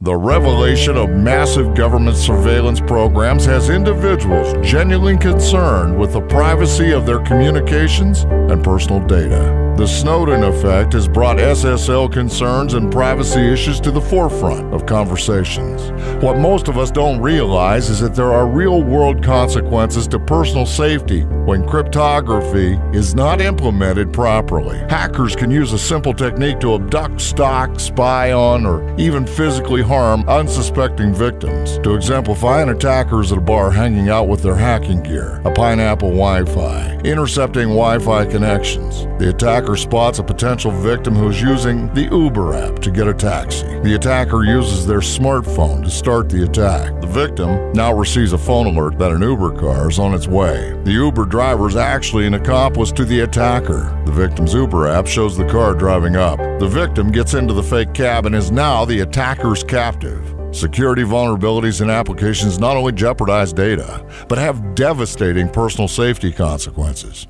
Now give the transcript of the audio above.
The revelation of massive government surveillance programs has individuals genuinely concerned with the privacy of their communications and personal data. The Snowden effect has brought SSL concerns and privacy issues to the forefront of conversations. What most of us don't realize is that there are real world consequences to personal safety when cryptography is not implemented properly. Hackers can use a simple technique to abduct, stalk, spy on, or even physically harm unsuspecting victims. To exemplify, an attacker is at a bar hanging out with their hacking gear, a pineapple Wi Fi, intercepting Wi Fi connections. The attacker spots a potential victim who is using the Uber app to get a taxi. The attacker uses their smartphone to start the attack. The victim now receives a phone alert that an Uber car is on its way. The Uber driver is actually an accomplice to the attacker. The victim's Uber app shows the car driving up. The victim gets into the fake cab and is now the attacker's captive. Security vulnerabilities in applications not only jeopardize data, but have devastating personal safety consequences.